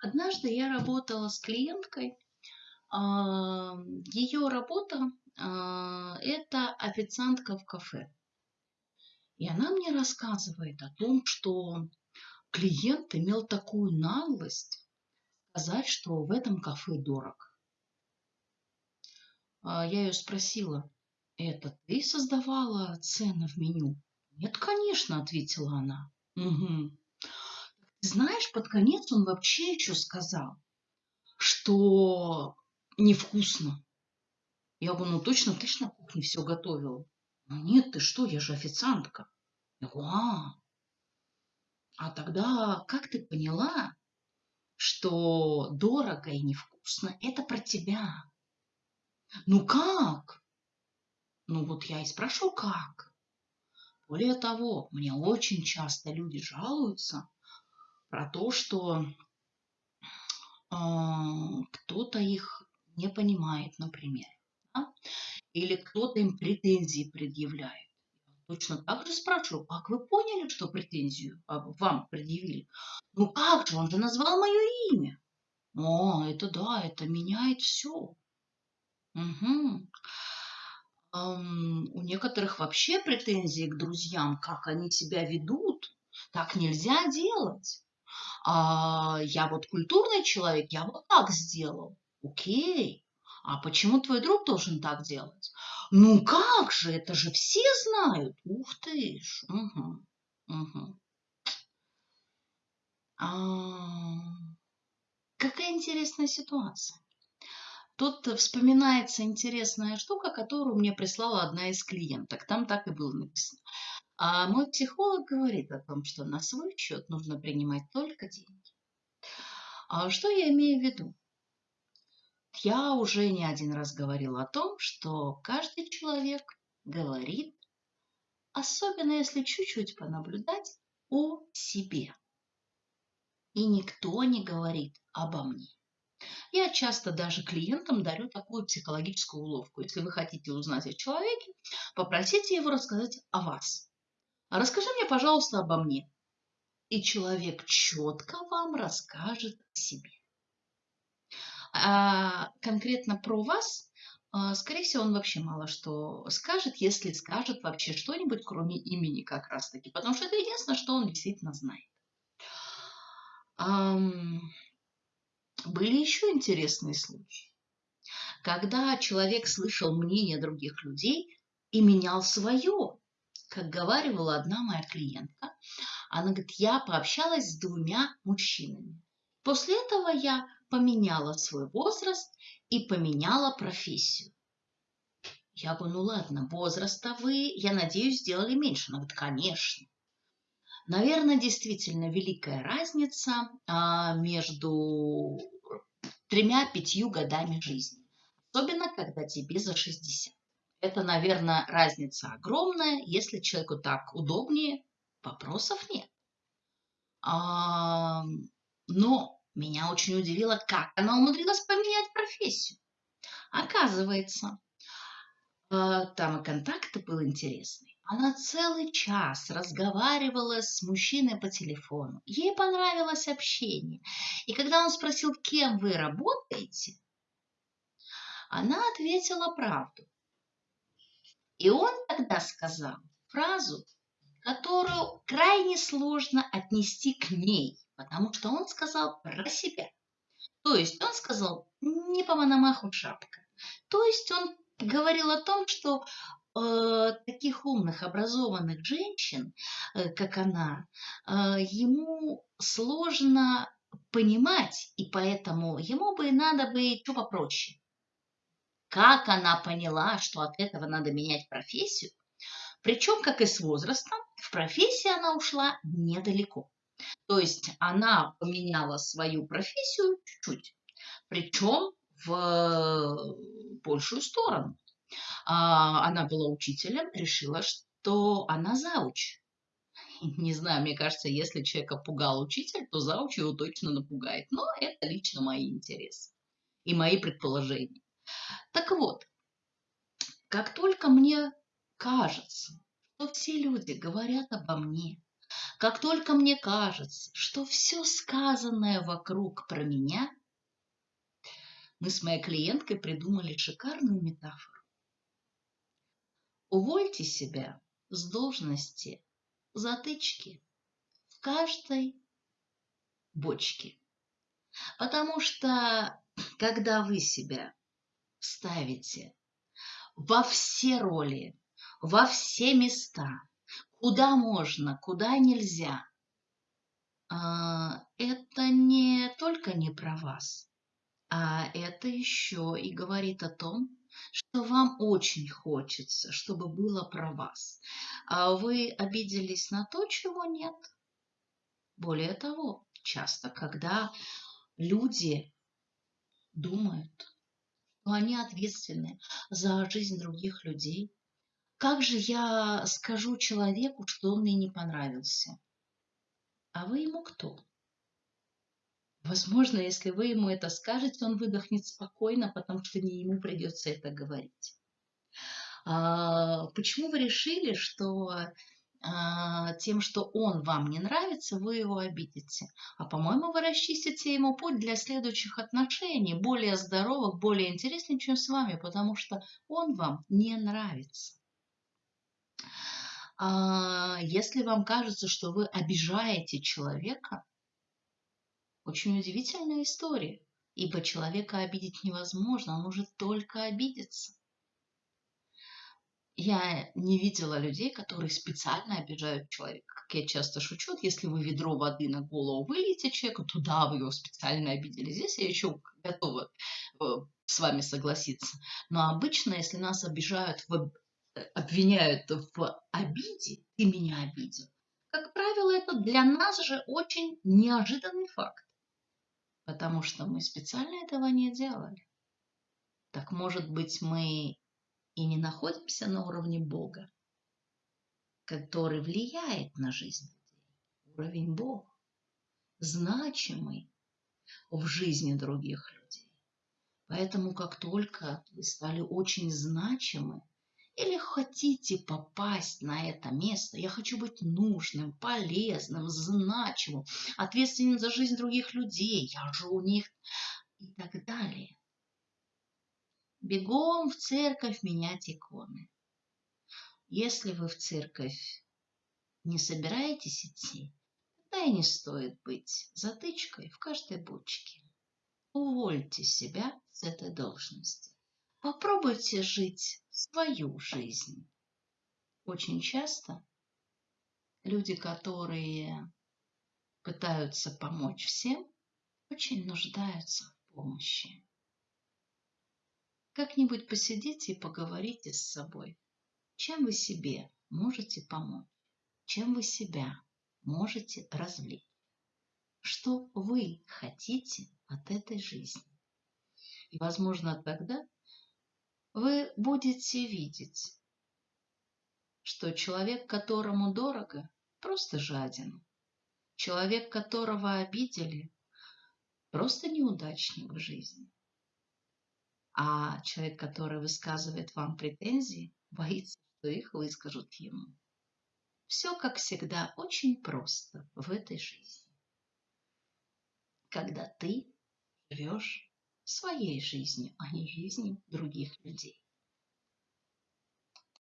Однажды я работала с клиенткой. А, Ее работа а, – это официантка в кафе. И она мне рассказывает о том, что клиент имел такую наглость сказать, что в этом кафе дорог. А, я ее спросила, это ты создавала цены в меню? Нет, конечно, ответила она. Угу. Знаешь, под конец он вообще еще сказал, что невкусно. Я говорю, ну точно ты ж на кухне все готовила. Ну нет, ты что, я же официантка. Я говорю, а, а тогда как ты поняла, что дорого и невкусно – это про тебя? Ну как? Ну вот я и спрашиваю, как? Более того, мне очень часто люди жалуются, про то, что э, кто-то их не понимает, например, да? или кто-то им претензии предъявляет. Точно так же спрашиваю, как вы поняли, что претензию вам предъявили? Ну как же, он же назвал мое имя. О, это да, это меняет все. Угу. Um, у некоторых вообще претензии к друзьям, как они себя ведут. Так нельзя делать а, я вот культурный человек, я вот так сделал. Окей. А почему твой друг должен так делать? Ну как же, это же все знают. Ух ты ж. Угу. Угу. А, какая интересная ситуация. Тут вспоминается интересная штука, которую мне прислала одна из клиенток. Там так и было написано. А мой психолог говорит о том, что на свой счет нужно принимать только деньги. А что я имею в виду? Я уже не один раз говорила о том, что каждый человек говорит, особенно если чуть-чуть понаблюдать, о себе. И никто не говорит обо мне. Я часто даже клиентам дарю такую психологическую уловку. Если вы хотите узнать о человеке, попросите его рассказать о вас. А расскажи мне, пожалуйста, обо мне. И человек четко вам расскажет о себе. А конкретно про вас, а, скорее всего, он вообще мало что скажет, если скажет вообще что-нибудь, кроме имени как раз-таки, потому что это единственное, что он действительно знает. Были еще интересные случаи, когда человек слышал мнение других людей и менял свое как говаривала одна моя клиентка, она говорит, я пообщалась с двумя мужчинами. После этого я поменяла свой возраст и поменяла профессию. Я говорю, ну ладно, возраста вы, я надеюсь, сделали меньше. Она говорит, конечно. Наверное, действительно великая разница а, между тремя-пятью годами жизни. Особенно, когда тебе за 60. Это, наверное, разница огромная. Если человеку так удобнее, вопросов нет. А, но меня очень удивило, как она умудрилась поменять профессию. Оказывается, а, там и контакты был интересный. Она целый час разговаривала с мужчиной по телефону. Ей понравилось общение. И когда он спросил, кем вы работаете, она ответила правду. И он тогда сказал фразу, которую крайне сложно отнести к ней, потому что он сказал про себя. То есть он сказал не по Мономаху шапка. То есть он говорил о том, что э, таких умных, образованных женщин, э, как она, э, ему сложно понимать, и поэтому ему бы надо бы что попроще. Как она поняла, что от этого надо менять профессию? Причем, как и с возрастом, в профессии она ушла недалеко. То есть она поменяла свою профессию чуть-чуть, причем в большую сторону. А, она была учителем, решила, что она зауч. Не знаю, мне кажется, если человека пугал учитель, то зауч его точно напугает. Но это лично мои интересы и мои предположения. Так вот, как только мне кажется, что все люди говорят обо мне, Как только мне кажется, что все сказанное вокруг про меня, мы с моей клиенткой придумали шикарную метафору. Увольте себя с должности затычки в каждой бочке. Потому что когда вы себя ставите во все роли, во все места, куда можно, куда нельзя, а, это не только не про вас, а это еще и говорит о том, что вам очень хочется, чтобы было про вас. А вы обиделись на то, чего нет. Более того, часто, когда люди думают, что они ответственны за жизнь других людей, как же я скажу человеку, что он мне не понравился? А вы ему кто? Возможно, если вы ему это скажете, он выдохнет спокойно, потому что не ему придется это говорить. А, почему вы решили, что тем, что он вам не нравится, вы его обидите? А по-моему, вы расчистите ему путь для следующих отношений, более здоровых, более интересных, чем с вами, потому что он вам не нравится. А, если вам кажется, что вы обижаете человека, очень удивительная история, ибо человека обидеть невозможно, он может только обидеться. Я не видела людей, которые специально обижают человека. Как я часто шучу, если вы ведро воды на голову выльете человеку, то да, вы его специально обидели. Здесь я еще готова э, с вами согласиться. Но обычно, если нас обижают, в, э, обвиняют в обиде, ты меня обидел, как правило, это для нас же очень неожиданный факт потому что мы специально этого не делали. Так может быть мы и не находимся на уровне Бога, который влияет на жизнь людей. Уровень Бога, значимый в жизни других людей. Поэтому как только вы стали очень значимы, или хотите попасть на это место, я хочу быть нужным, полезным, значимым, ответственным за жизнь других людей, я же у них и так далее. Бегом в церковь менять иконы. Если вы в церковь не собираетесь идти, тогда и не стоит быть затычкой в каждой бочке. Увольте себя с этой должности. Попробуйте жить свою жизнь. Очень часто люди, которые пытаются помочь всем, очень нуждаются в помощи. Как-нибудь посидите и поговорите с собой. Чем вы себе можете помочь? Чем вы себя можете развлечь? Что вы хотите от этой жизни? И, возможно, тогда вы будете видеть, что человек, которому дорого, просто жаден. Человек, которого обидели, просто неудачник в жизни. А человек, который высказывает вам претензии, боится, что их выскажут ему. Все, как всегда, очень просто в этой жизни. Когда ты живешь своей жизнью, а не жизнью других людей.